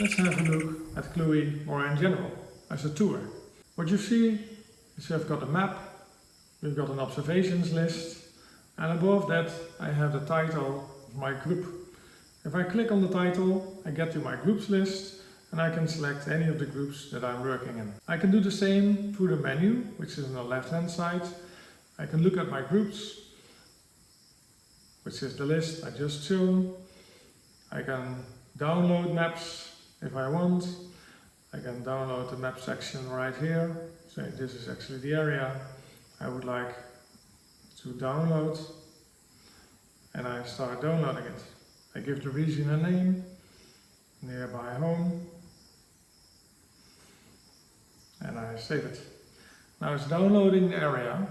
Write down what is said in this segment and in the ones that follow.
Let's have a look at Cluey more in general, as a tour. What you see is you've got a map, we've got an observations list, and above that I have the title of my group. If I click on the title, I get to my groups list and I can select any of the groups that I'm working in. I can do the same through the menu, which is on the left hand side. I can look at my groups, which is the list I just shown. I can download maps if I want. I can download the map section right here. So this is actually the area I would like to download and I start downloading it. I give the region a name, nearby home, and I save it. Now it's downloading the area,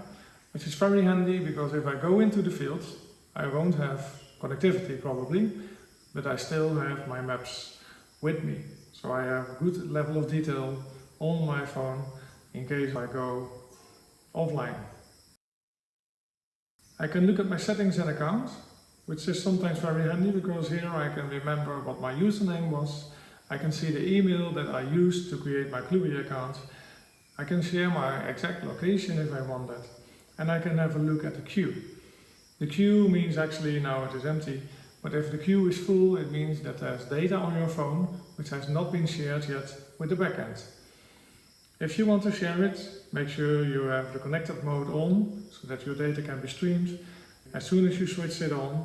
which is very handy because if I go into the field, I won't have connectivity probably, but I still have my maps with me. So I have a good level of detail on my phone in case I go offline. I can look at my settings and accounts, which is sometimes very handy because here I can remember what my username was. I can see the email that I used to create my Cluey account. I can share my exact location if I want that. And I can have a look at the queue. The queue means actually now it is empty, but if the queue is full, it means that there's data on your phone which has not been shared yet with the backend. If you want to share it, make sure you have the connected mode on so that your data can be streamed. As soon as you switch it on,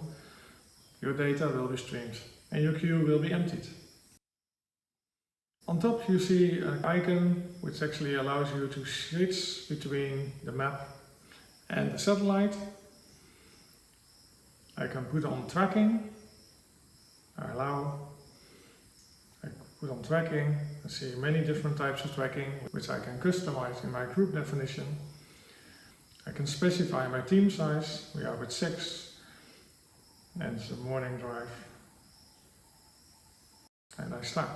your data will be streamed and your queue will be emptied. On top you see an icon which actually allows you to switch between the map and the satellite. I can put on tracking, I allow, I put on tracking, I see many different types of tracking which I can customize in my group definition. I can specify my team size, we are with six, and it's a morning drive. And I start.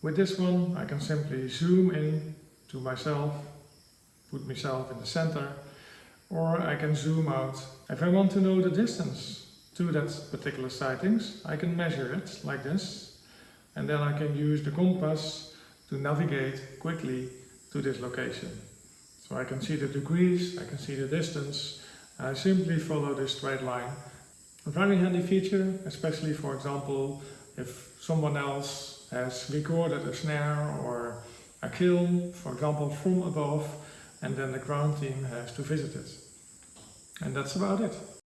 With this one I can simply zoom in to myself, put myself in the center, or I can zoom out. If I want to know the distance to that particular sightings, I can measure it like this, and then I can use the compass to navigate quickly to this location. So I can see the degrees, I can see the distance, I simply follow this straight line. A very handy feature, especially for example, if someone else has recorded a snare or a kill, for example, from above, and then the ground team has to visit it. That's about it.